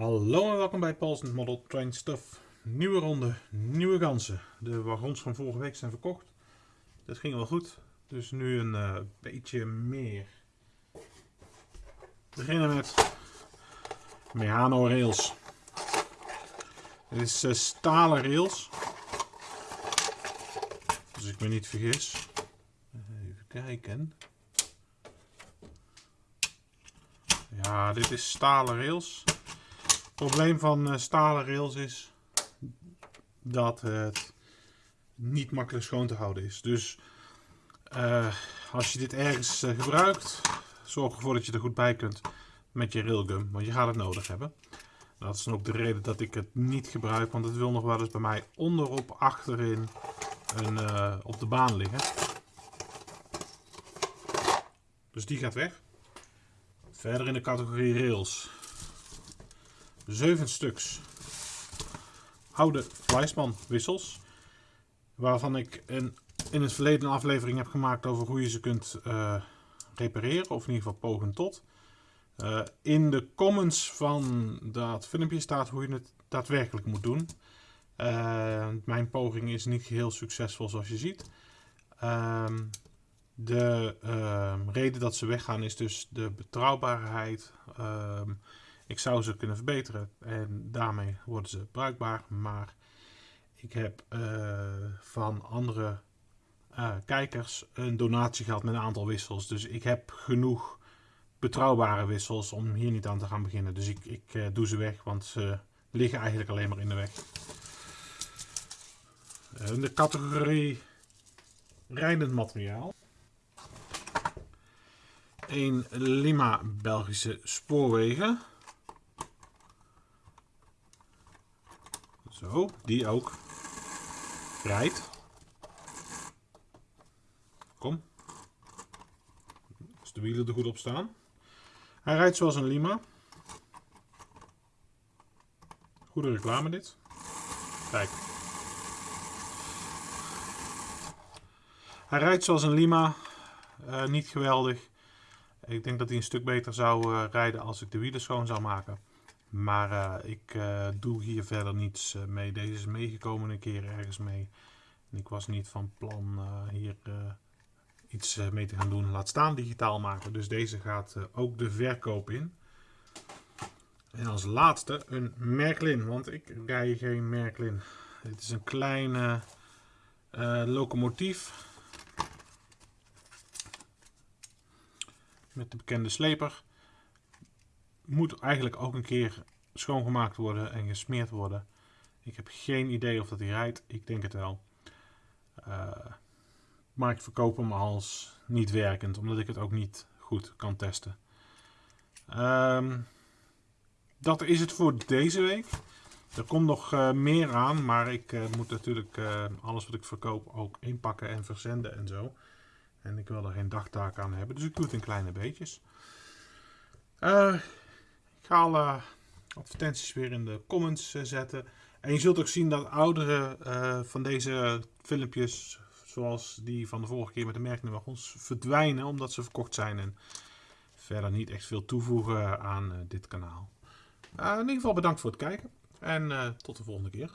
Hallo en welkom bij Paul's Model Train Stuff. Nieuwe ronde, nieuwe ganzen. De wagons van vorige week zijn verkocht. Dat ging wel goed. Dus nu een uh, beetje meer. We beginnen met Mehano rails. Dit is uh, stalen rails. Als ik me niet vergis. Even kijken. Ja, dit is stalen rails. Het probleem van uh, stalen rails is dat het niet makkelijk schoon te houden is. Dus uh, als je dit ergens uh, gebruikt, zorg ervoor dat je er goed bij kunt met je railgun. Want je gaat het nodig hebben. Dat is dan ook de reden dat ik het niet gebruik. Want het wil nog wel eens bij mij onderop achterin een, op de baan liggen. Dus die gaat weg. Verder in de categorie rails. 7 stuks oude Weissman wissels. Waarvan ik een, in het verleden een aflevering heb gemaakt over hoe je ze kunt uh, repareren. Of in ieder geval pogen tot. Uh, in de comments van dat filmpje staat hoe je het daadwerkelijk moet doen. Uh, mijn poging is niet heel succesvol zoals je ziet. Uh, de ehm, reden dat ze weggaan is dus de betrouwbaarheid. Ik zou ze kunnen verbeteren en daarmee worden ze bruikbaar. Maar ik heb uh, van andere uh, kijkers een donatie gehad met een aantal wissels. Dus ik heb genoeg betrouwbare wissels om hier niet aan te gaan beginnen. Dus ik, ik uh, doe ze weg, want ze liggen eigenlijk alleen maar in de weg. In de categorie rijdend materiaal. Een Lima Belgische spoorwegen. Zo, die ook rijdt. Kom. Als de wielen er goed op staan. Hij rijdt zoals een Lima. Goede reclame dit. Kijk. Hij rijdt zoals een Lima. Uh, niet geweldig. Ik denk dat hij een stuk beter zou uh, rijden als ik de wielen schoon zou maken. Maar uh, ik uh, doe hier verder niets uh, mee. Deze is meegekomen een keer ergens mee. En ik was niet van plan hier iets mee te gaan doen. Laat staan digitaal maken. Dus deze gaat ook de verkoop in. En als laatste een Merklin. Want ik rij geen Merklin. Dit is een kleine locomotief. Met de bekende sleper moet eigenlijk ook een keer schoongemaakt worden en gesmeerd worden. Ik heb geen idee of dat hij rijdt. Ik denk het wel. Uh, maar ik verkoop hem als niet werkend, omdat ik het ook niet goed kan testen. Um, dat is het voor deze week. Er komt nog uh, meer aan, maar ik uh, moet natuurlijk alles wat ik verkoop ook inpakken en verzenden en zo. En ik wil er geen dagtaak aan hebben, dus ik doe het in kleine beetjes. Ga alle advertenties weer in de comments eh, zetten. En je zult ook zien dat oudere uh, van deze filmpjes, zoals die van de vorige keer met de wagons, verdwijnen omdat ze verkocht zijn. En verder niet echt veel toevoegen aan uh, dit kanaal. in ieder geval bedankt voor het kijken en tot de volgende keer.